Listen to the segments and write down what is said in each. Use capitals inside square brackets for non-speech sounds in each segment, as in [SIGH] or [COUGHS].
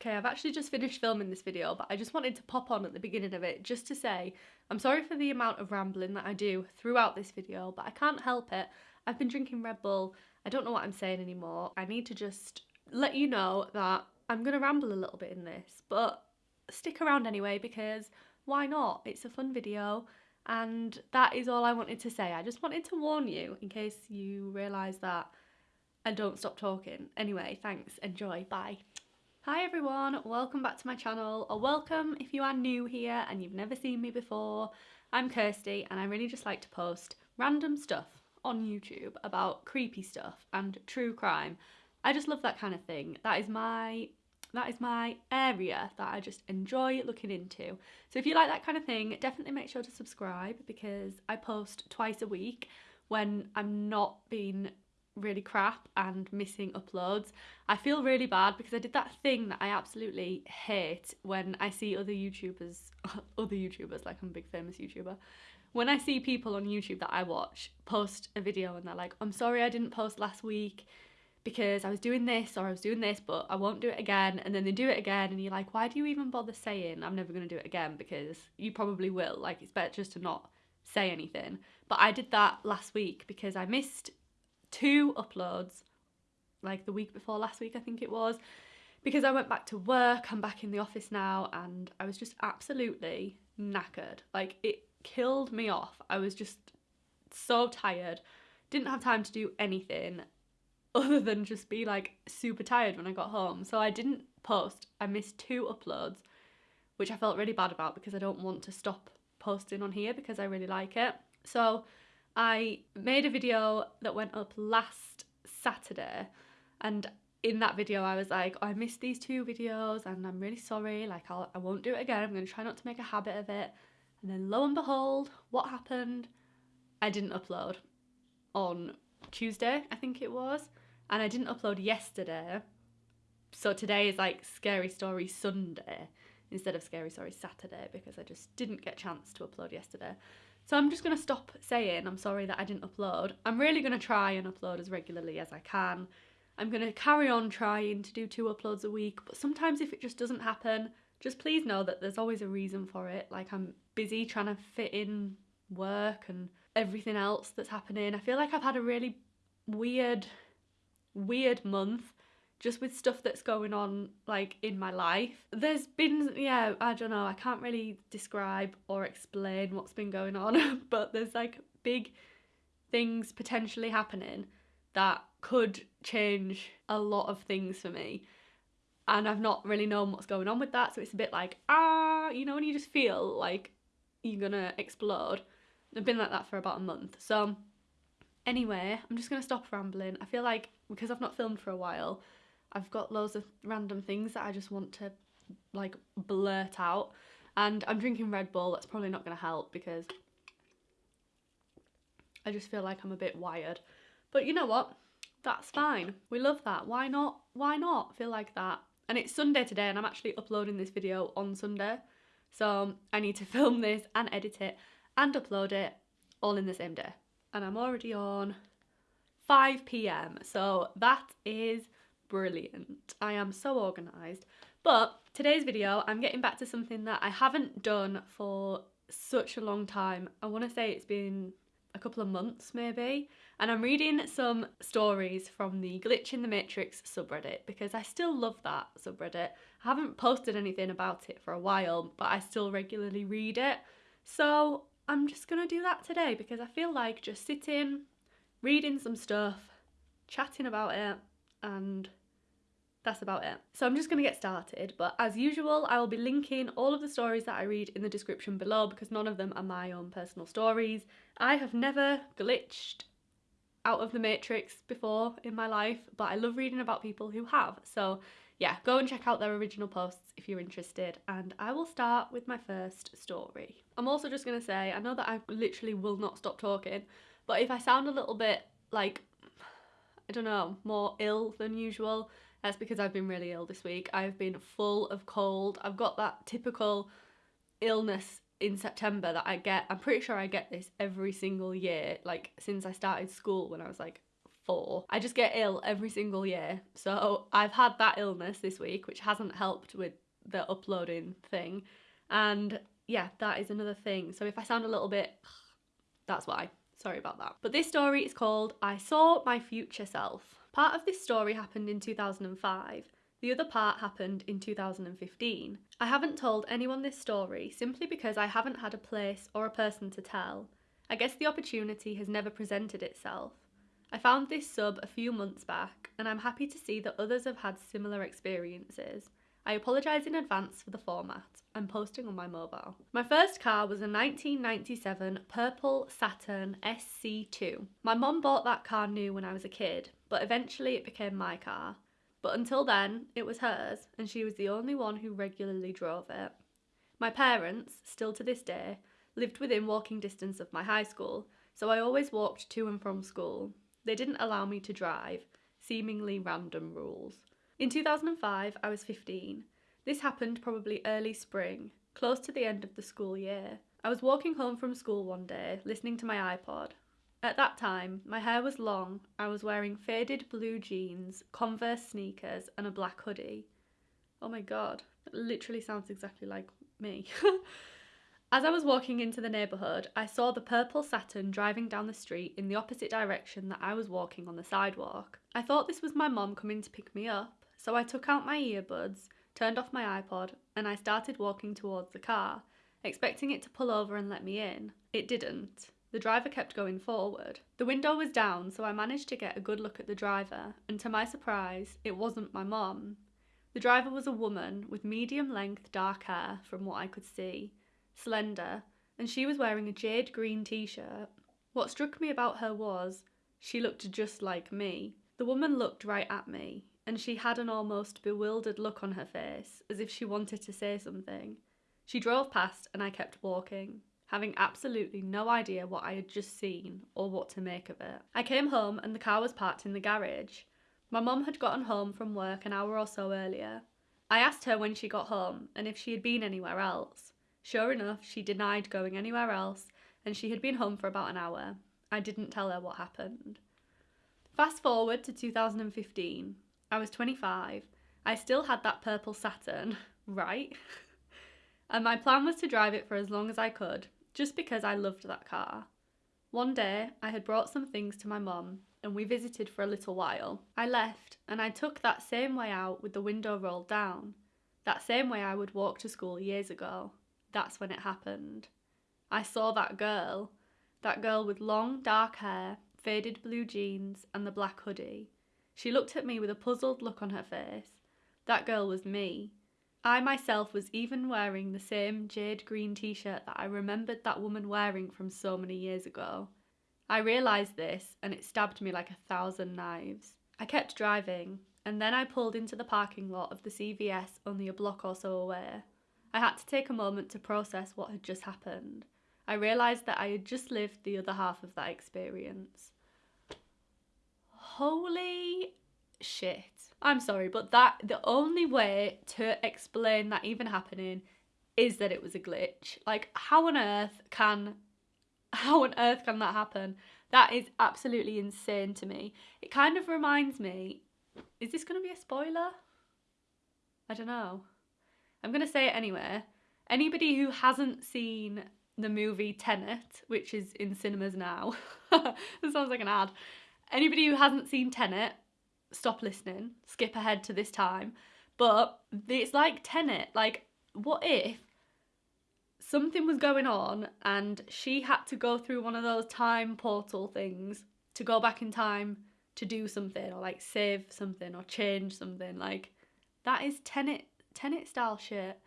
Okay, I've actually just finished filming this video, but I just wanted to pop on at the beginning of it just to say I'm sorry for the amount of rambling that I do throughout this video, but I can't help it. I've been drinking Red Bull. I don't know what I'm saying anymore. I need to just let you know that I'm going to ramble a little bit in this, but stick around anyway because why not? It's a fun video and that is all I wanted to say. I just wanted to warn you in case you realise that and don't stop talking. Anyway, thanks. Enjoy. Bye. Hi everyone, welcome back to my channel, or welcome if you are new here and you've never seen me before. I'm Kirsty and I really just like to post random stuff on YouTube about creepy stuff and true crime. I just love that kind of thing. That is my that is my area that I just enjoy looking into. So if you like that kind of thing, definitely make sure to subscribe because I post twice a week when I'm not being really crap and missing uploads. I feel really bad because I did that thing that I absolutely hate when I see other YouTubers, [LAUGHS] other YouTubers, like I'm a big famous YouTuber, when I see people on YouTube that I watch post a video and they're like, I'm sorry I didn't post last week because I was doing this or I was doing this, but I won't do it again. And then they do it again, and you're like, why do you even bother saying I'm never going to do it again? Because you probably will. Like, it's better just to not say anything. But I did that last week because I missed two uploads, like the week before last week, I think it was, because I went back to work. I'm back in the office now, and I was just absolutely knackered. Like, it killed me off. I was just so tired, didn't have time to do anything other than just be like super tired when I got home. So I didn't post. I missed two uploads, which I felt really bad about because I don't want to stop posting on here because I really like it. So I made a video that went up last Saturday and in that video I was like, oh, I missed these two videos and I'm really sorry, like I'll, I won't do it again, I'm going to try not to make a habit of it. And then lo and behold, what happened? I didn't upload on Tuesday, I think it was, and I didn't upload yesterday. So today is like Scary Story Sunday instead of Scary Story Saturday because I just didn't get a chance to upload yesterday. So I'm just going to stop saying I'm sorry that I didn't upload. I'm really going to try and upload as regularly as I can. I'm going to carry on trying to do two uploads a week, but sometimes if it just doesn't happen, just please know that there's always a reason for it. Like I'm busy trying to fit in work and everything else that's happening. I feel like I've had a really weird, weird month just with stuff that's going on like in my life. There's been yeah, I don't know, I can't really describe or explain what's been going on, [LAUGHS] but there's like big things potentially happening that could change a lot of things for me. And I've not really known what's going on with that, so it's a bit like, ah, you know, when you just feel like you're gonna explode. I've been like that for about a month. So anyway, I'm just gonna stop rambling. I feel like because I've not filmed for a while, I've got loads of random things that I just want to like blurt out. And I'm drinking Red Bull, that's probably not going to help because I just feel like I'm a bit wired. But you know what? That's fine. We love that. Why not? Why not feel like that? And it's Sunday today and I'm actually uploading this video on Sunday. So um, I need to [LAUGHS] film this and edit it and upload it all in the same day. And I'm already on 5 p.m. So that is brilliant. I am so organised. But today's video, I'm getting back to something that I haven't done for such a long time. I want to say it's been a couple of months maybe. And I'm reading some stories from the Glitch in the Matrix subreddit because I still love that subreddit. I haven't posted anything about it for a while, but I still regularly read it. So I'm just going to do that today because I feel like just sitting, reading some stuff, chatting about it, and that's about it. So I'm just going to get started, but as usual, I will be linking all of the stories that I read in the description below because none of them are my own personal stories. I have never glitched out of the Matrix before in my life, but I love reading about people who have. So yeah, go and check out their original posts if you're interested, and I will start with my first story. I'm also just going to say, I know that I literally will not stop talking, but if I sound a little bit like, I don't know, more ill than usual, that's because I've been really ill this week. I've been full of cold. I've got that typical illness in September that I get. I'm pretty sure I get this every single year, like since I started school when I was like four. I just get ill every single year. So I've had that illness this week, which hasn't helped with the uploading thing. And yeah, that is another thing. So if I sound a little bit, that's why. Sorry about that. But this story is called I Saw My Future Self. Part of this story happened in 2005. The other part happened in 2015. I haven't told anyone this story simply because I haven't had a place or a person to tell. I guess the opportunity has never presented itself. I found this sub a few months back, and I'm happy to see that others have had similar experiences. I apologise in advance for the format. I'm posting on my mobile. My first car was a 1997 purple Saturn SC2. My mum bought that car new when I was a kid, but eventually it became my car. But until then, it was hers, and she was the only one who regularly drove it. My parents, still to this day, lived within walking distance of my high school, so I always walked to and from school. They didn't allow me to drive, seemingly random rules. In 2005, I was 15. This happened probably early spring, close to the end of the school year. I was walking home from school one day, listening to my iPod. At that time, my hair was long, I was wearing faded blue jeans, Converse sneakers, and a black hoodie. Oh my god, it literally sounds exactly like me. [LAUGHS] As I was walking into the neighbourhood, I saw the purple Saturn driving down the street in the opposite direction that I was walking on the sidewalk. I thought this was my mom coming to pick me up, so I took out my earbuds, turned off my iPod, and I started walking towards the car, expecting it to pull over and let me in. It didn't. The driver kept going forward. The window was down, so I managed to get a good look at the driver, and to my surprise, it wasn't my mom. The driver was a woman with medium length dark hair, from what I could see slender, and she was wearing a jade green t shirt. What struck me about her was she looked just like me. The woman looked right at me, and she had an almost bewildered look on her face, as if she wanted to say something. She drove past, and I kept walking, having absolutely no idea what I had just seen or what to make of it. I came home, and the car was parked in the garage. My mum had gotten home from work an hour or so earlier. I asked her when she got home and if she had been anywhere else. Sure enough, she denied going anywhere else, and she had been home for about an hour. I didn't tell her what happened. Fast forward to 2015. I was 25. I still had that purple Saturn, [LAUGHS] right? and my plan was to drive it for as long as I could, just because I loved that car. One day, I had brought some things to my mum, and we visited for a little while. I left, and I took that same way out with the window rolled down, that same way I would walk to school years ago that's when it happened. I saw that girl, that girl with long dark hair, faded blue jeans, and the black hoodie. She looked at me with a puzzled look on her face. That girl was me. I myself was even wearing the same jade green t shirt that I remembered that woman wearing from so many years ago. I realised this and it stabbed me like a thousand knives. I kept driving and then I pulled into the parking lot of the CVS only a block or so away. I had to take a moment to process what had just happened. I realised that I had just lived the other half of that experience. Holy shit. I'm sorry, but that the only way to explain that even happening is that it was a glitch. Like how on earth can [LAUGHS] how on earth can that happen? That is absolutely insane to me. It kind of reminds me is this going to be a spoiler? I don't know. I'm going to say it anyway. Anybody who hasn't seen the movie Tenet, which is in cinemas now, [LAUGHS] that sounds like an ad. Anybody who hasn't seen Tenet, stop listening, skip ahead to this time. But it's like Tenet. Like, what if something was going on and she had to go through one of those time portal things to go back in time to do something or like save something or change something? Like, that is Tenet Tenet style shit.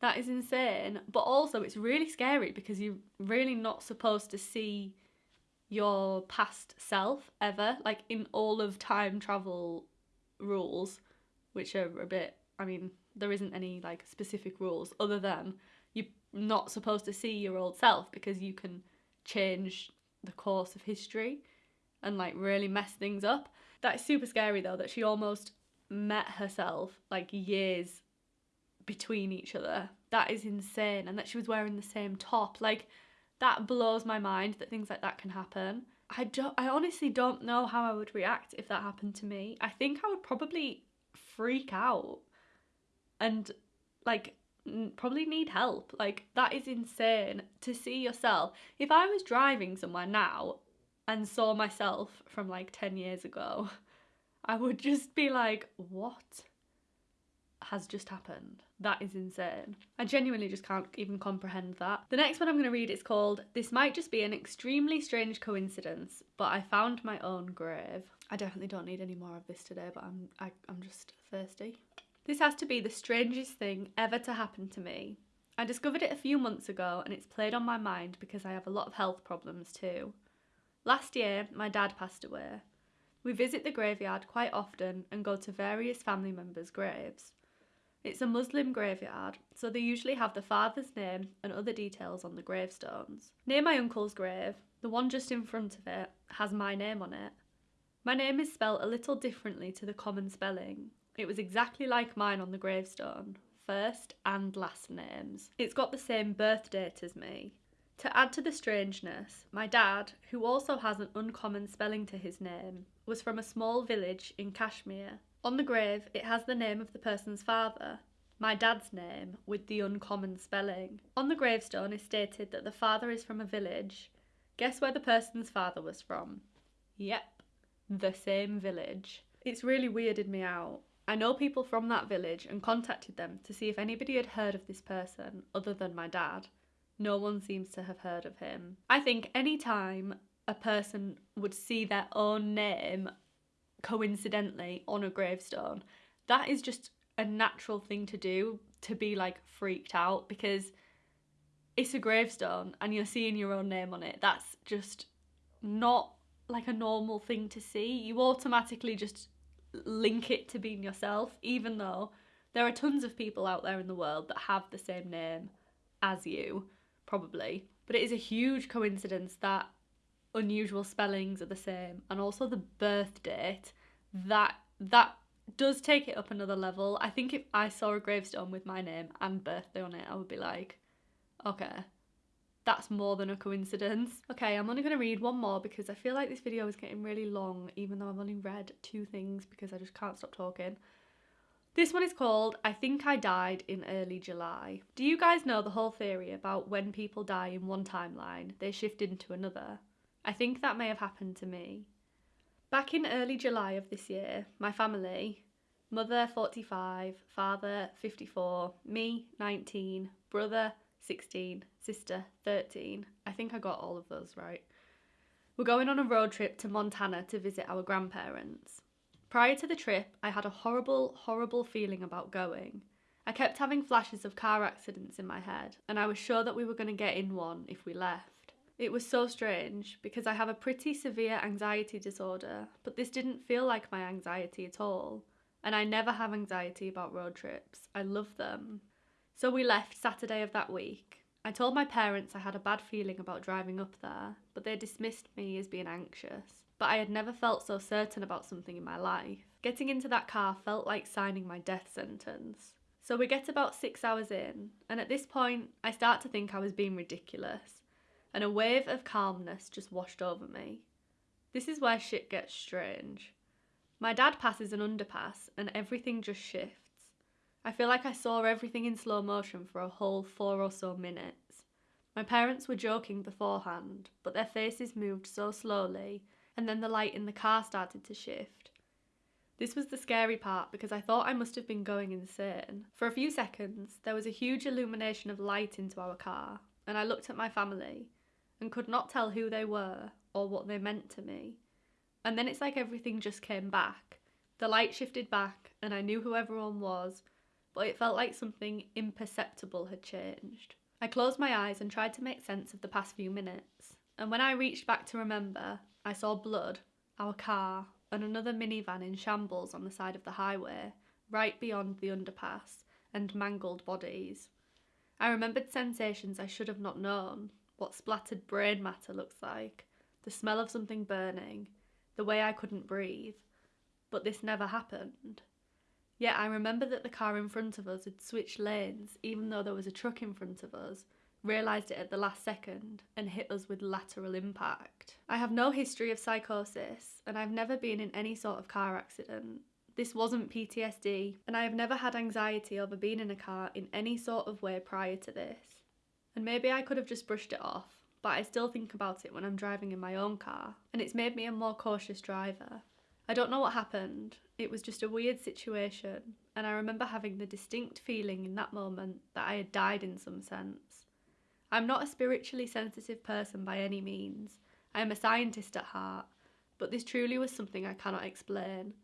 That is insane. But also, it's really scary because you're really not supposed to see your past self ever. Like in all of time travel rules, which are a bit, I mean, there isn't any like specific rules other than you're not supposed to see your old self because you can change the course of history and like really mess things up. That is super scary though, that she almost met herself like years between each other. That is insane. And that she was wearing the same top. Like, that blows my mind that things like that can happen. I don't I honestly don't know how I would react if that happened to me. I think I would probably freak out and like probably need help. Like that is insane to see yourself. If I was driving somewhere now and saw myself from like 10 years ago, [LAUGHS] I would just be like, "What has just happened?" That is insane. I genuinely just can't even comprehend that. The next one I'm going to read is called This Might Just Be an Extremely Strange Coincidence, but I Found My Own Grave. I definitely don't need any more of this today, but I'm I, I'm just thirsty. This has to be the strangest thing ever to happen to me. I discovered it a few months ago and it's played on my mind because I have a lot of health problems too. Last year, my dad passed away. We visit the graveyard quite often and go to various family members' graves. It's a Muslim graveyard, so they usually have the father's name and other details on the gravestones. Near my uncle's grave, the one just in front of it has my name on it. My name is spelt a little differently to the common spelling. It was exactly like mine on the gravestone, first and last names. It's got the same birth date as me. To add to the strangeness, my dad, who also has an uncommon spelling to his name, was from a small village in Kashmir. On the grave, it has the name of the person's father, my dad's name, with the uncommon spelling. On the gravestone is stated that the father is from a village. Guess where the person's father was from? Yep, the same village. It's really weirded me out. I know people from that village and contacted them to see if anybody had heard of this person other than my dad. No one seems to have heard of him. I think any time a person would see their own name coincidentally on a gravestone, that is just a natural thing to do to be like freaked out because it's a gravestone and you're seeing your own name on it. That's just not like a normal thing to see. You automatically just link it to being yourself, even though there are tons of people out there in the world that have the same name as you, probably. But it is a huge coincidence that unusual spellings are the same and also the birth date that that does take it up another level i think if i saw a gravestone with my name and birthday on it i would be like okay that's more than a coincidence okay i'm only going to read one more because i feel like this video is getting really long even though i've only read two things because i just can't stop talking this one is called I Think I Died in Early July. Do you guys know the whole theory about when people die in one timeline, they shift into another? I think that may have happened to me. Back in early July of this year, my family mother 45, father 54, me 19, brother 16, sister 13. I think I got all of those right. We're going on a road trip to Montana to visit our grandparents. Prior to the trip, I had a horrible, horrible feeling about going. I kept having flashes of car accidents in my head, and I was sure that we were going to get in one if we left. It was so strange because I have a pretty severe anxiety disorder, but this didn't feel like my anxiety at all. And I never have anxiety about road trips. I love them. So we left Saturday of that week. I told my parents I had a bad feeling about driving up there, but they dismissed me as being anxious. But I had never felt so certain about something in my life. Getting into that car felt like signing my death sentence. So we get about six hours in, and at this point, I start to think I was being ridiculous, and a wave of calmness just washed over me. This is where shit gets strange. My dad passes an underpass, and everything just shifts. I feel like I saw everything in slow motion for a whole four or so minutes. My parents were joking beforehand, but their faces moved so slowly, and then the light in the car started to shift. This was the scary part because I thought I must have been going insane. For a few seconds, there was a huge illumination of light into our car, and I looked at my family and could not tell who they were or what they meant to me. And then it's like everything just came back. The light shifted back, and I knew who everyone was, but it felt like something imperceptible had changed. I closed my eyes and tried to make sense of the past few minutes, and when I reached back to remember, I saw blood, our car, and another minivan in shambles on the side of the highway, right beyond the underpass, and mangled bodies. I remembered sensations I should have not known what splattered brain matter looks like, the smell of something burning, the way I couldn't breathe. But this never happened. Yet I remember that the car in front of us had switched lanes, even though there was a truck in front of us, realised it at the last second and hit us with lateral impact. I have no history of psychosis and I've never been in any sort of car accident. This wasn't PTSD, and I have never had anxiety over being in a car in any sort of way prior to this. And maybe I could have just brushed it off, but I still think about it when I'm driving in my own car, and it's made me a more cautious driver. I don't know what happened, it was just a weird situation, and I remember having the distinct feeling in that moment that I had died in some sense. I'm not a spiritually sensitive person by any means. I am a scientist at heart, but this truly was something I cannot explain,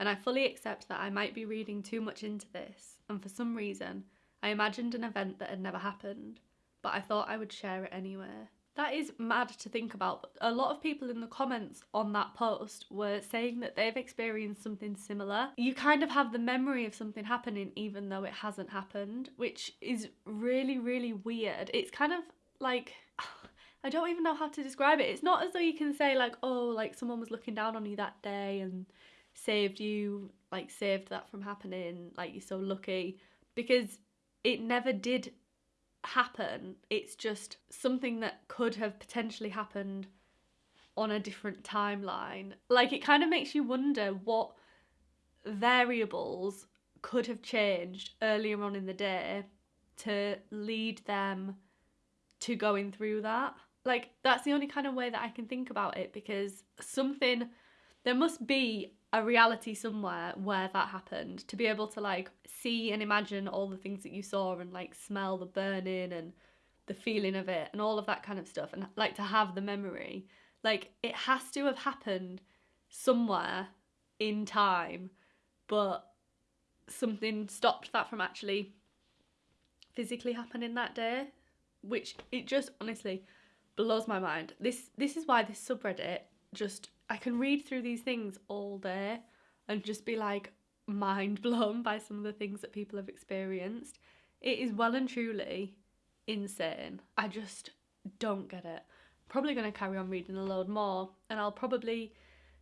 and I fully accept that I might be reading too much into this, and for some reason, I imagined an event that had never happened, but I thought I would share it anyway. That is mad to think about. A lot of people in the comments on that post were saying that they've experienced something similar. You kind of have the memory of something happening even though it hasn't happened, which is really, really weird. It's kind of like. [SIGHS] I don't even know how to describe it. It's not as though you can say, like, oh, like someone was looking down on you that day and saved you, like, saved that from happening, like, you're so lucky. Because it never did happen. It's just something that could have potentially happened on a different timeline. Like it kind of makes you wonder what variables could have changed earlier on in the day to lead them to going through that. Like that's the only kind of way that I can think about it because something there must be a reality somewhere where that happened to be able to like see and imagine all the things that you saw and like smell the burning and the feeling of it and all of that kind of stuff and like to have the memory like it has to have happened somewhere in time but something stopped that from actually physically happening that day which it just honestly blows my mind. This this is why this subreddit just I can read through these things all day and just be like mind blown by some of the things that people have experienced. It is well and truly insane. I just don't get it. Probably going to carry on reading a load more and I'll probably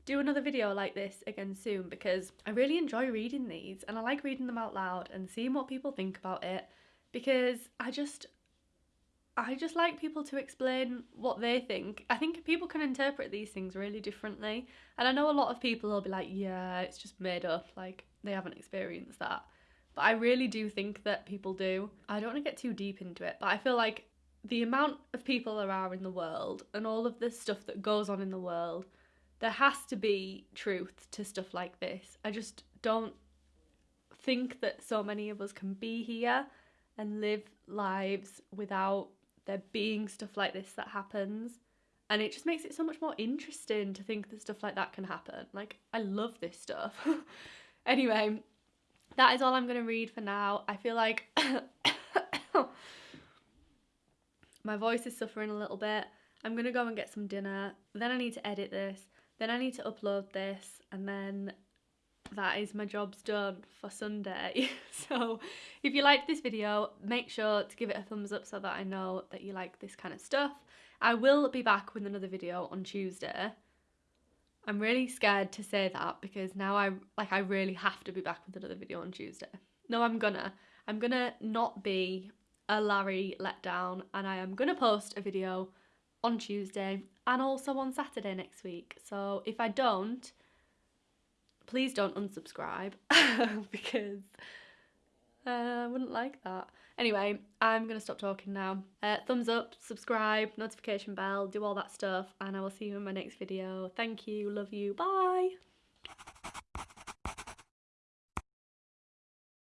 do another video like this again soon because I really enjoy reading these and I like reading them out loud and seeing what people think about it because I just I just like people to explain what they think. I think people can interpret these things really differently. And I know a lot of people will be like, yeah, it's just made up, like they haven't experienced that. But I really do think that people do. I don't want to get too deep into it, but I feel like the amount of people there are in the world and all of the stuff that goes on in the world, there has to be truth to stuff like this. I just don't think that so many of us can be here and live lives without there being stuff like this that happens. And it just makes it so much more interesting to think that stuff like that can happen. Like, I love this stuff. [LAUGHS] anyway, that is all I'm going to read for now. I feel like [COUGHS] my voice is suffering a little bit. I'm going to go and get some dinner. Then I need to edit this. Then I need to upload this. And then that is my job's done for Sunday. [LAUGHS] so if you liked this video, make sure to give it a thumbs up so that I know that you like this kind of stuff. I will be back with another video on Tuesday. I'm really scared to say that because now I like I really have to be back with another video on Tuesday. No, I'm gonna. I'm gonna not be a Larry letdown and I am gonna post a video on Tuesday and also on Saturday next week. So if I don't, please don't unsubscribe [LAUGHS] because uh, I wouldn't like that. Anyway, I'm going to stop talking now. Uh, thumbs up, subscribe, notification bell, do all that stuff, and I will see you in my next video. Thank you, love you, bye!